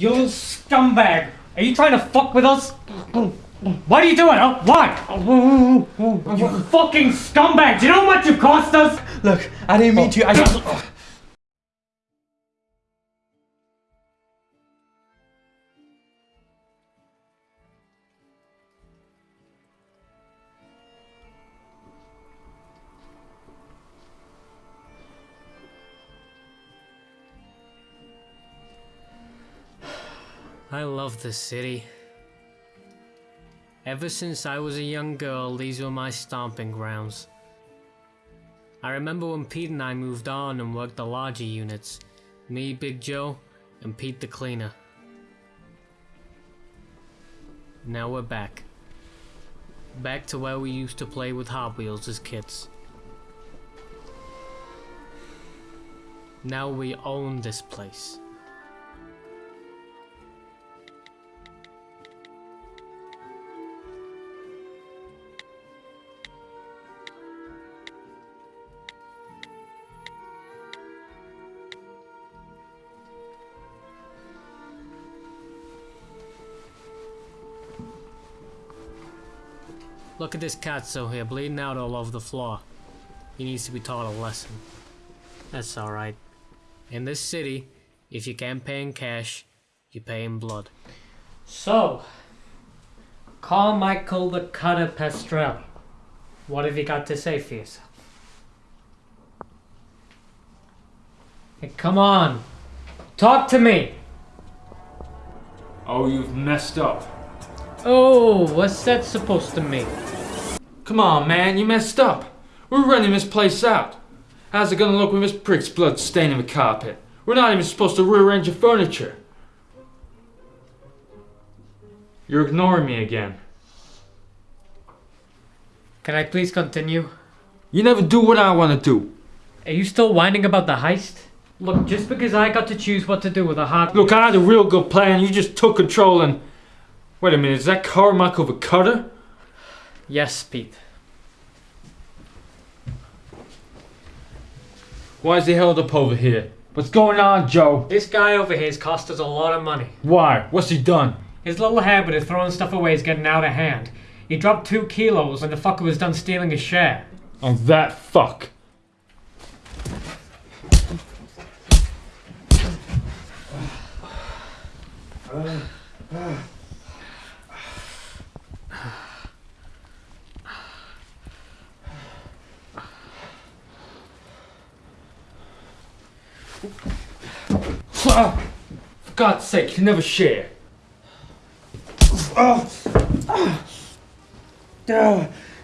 You scumbag! Are you trying to fuck with us? What are you doing? Oh, why? You fucking scumbag! Do you know how much you cost us? Look, I didn't mean to. I just. I love this city. Ever since I was a young girl, these were my stomping grounds. I remember when Pete and I moved on and worked the larger units. Me, Big Joe, and Pete the cleaner. Now we're back. Back to where we used to play with Hot Wheels as kids. Now we own this place. Look at this Katso here, bleeding out all over the floor. He needs to be taught a lesson. That's alright. In this city, if you can't pay in cash, you pay in blood. So, Carmichael the Cutter Pastrelli. What have you got to say for yourself? Hey, come on. Talk to me. Oh, you've messed up. Oh, what's that supposed to mean? Come on, man, you messed up. We're renting this place out. How's it gonna look with this prick's blood staining the carpet? We're not even supposed to rearrange the furniture. You're ignoring me again. Can I please continue? You never do what I want to do. Are you still whining about the heist? Look, just because I got to choose what to do with a hot... Look, I had a real good plan. You just took control and... Wait a minute, is that Carmichael the Cutter? Yes, Pete. Why is he held up over here? What's going on, Joe? This guy over here's cost us a lot of money. Why? What's he done? His little habit of throwing stuff away is getting out of hand. He dropped two kilos when the fucker was done stealing his share. Oh, that fuck. For God's sake, you never share.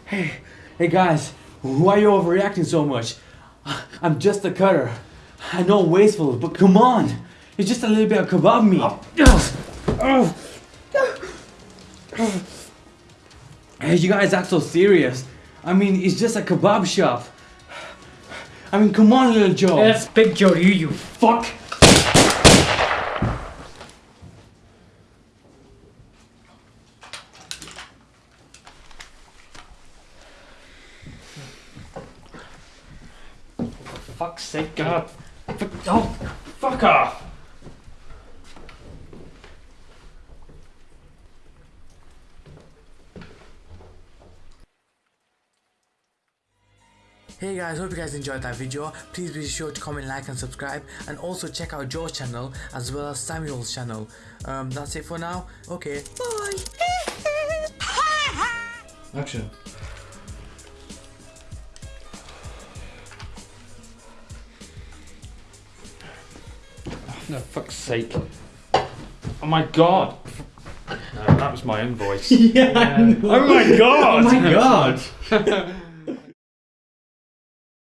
Hey, hey guys, why are you overreacting so much? I'm just a cutter. I know I'm wasteful, but come on. It's just a little bit of kebab meat. Hey, you guys act so serious. I mean, it's just a kebab shop. I mean, come on, little Joe. That's Big Joe to you, you fuck! For fuck's sake, God. Oh, Fuck off! Hey guys, hope you guys enjoyed that video. Please be sure to comment, like and subscribe and also check out Joe's channel as well as Samuel's channel. Um, that's it for now. Okay, bye! Action. No, fuck's sake. Oh my god! No, that was my own voice. yeah, I know. Oh my god! Oh my god.